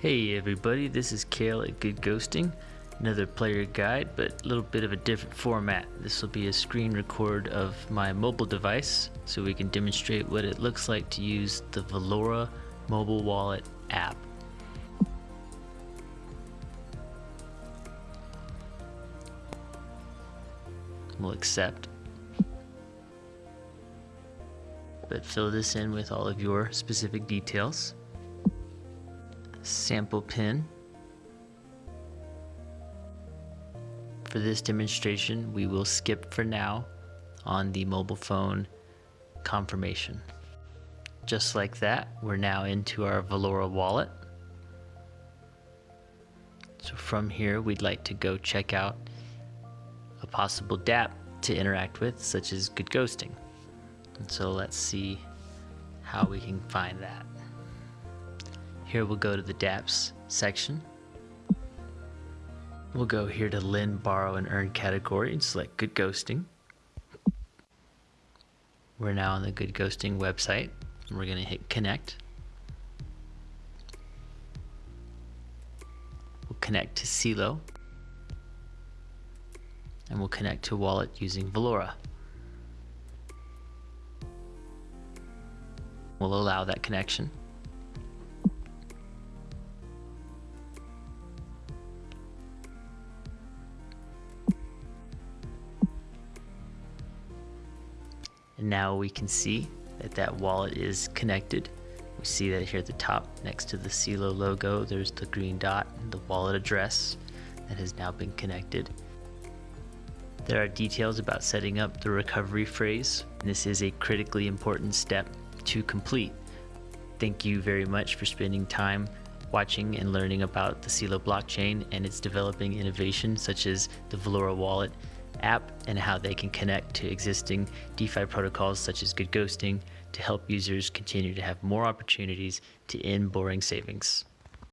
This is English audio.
Hey everybody, this is Kale at Good Ghosting. Another player guide, but a little bit of a different format. This will be a screen record of my mobile device so we can demonstrate what it looks like to use the Valora mobile wallet app. We'll accept. But fill this in with all of your specific details sample pin. For this demonstration, we will skip for now on the mobile phone confirmation. Just like that, we're now into our Valora wallet. So from here, we'd like to go check out a possible dApp to interact with, such as Good Ghosting. And so let's see how we can find that. Here we'll go to the dApps section. We'll go here to lend, borrow, and earn category and select Good Ghosting. We're now on the Good Ghosting website and we're going to hit connect. We'll connect to Celo and we'll connect to wallet using Valora. We'll allow that connection. And now we can see that that wallet is connected. We see that here at the top next to the Celo logo, there's the green dot and the wallet address that has now been connected. There are details about setting up the recovery phrase. This is a critically important step to complete. Thank you very much for spending time watching and learning about the Celo blockchain and its developing innovation such as the Valora wallet app and how they can connect to existing DeFi protocols such as Good Ghosting to help users continue to have more opportunities to end boring savings.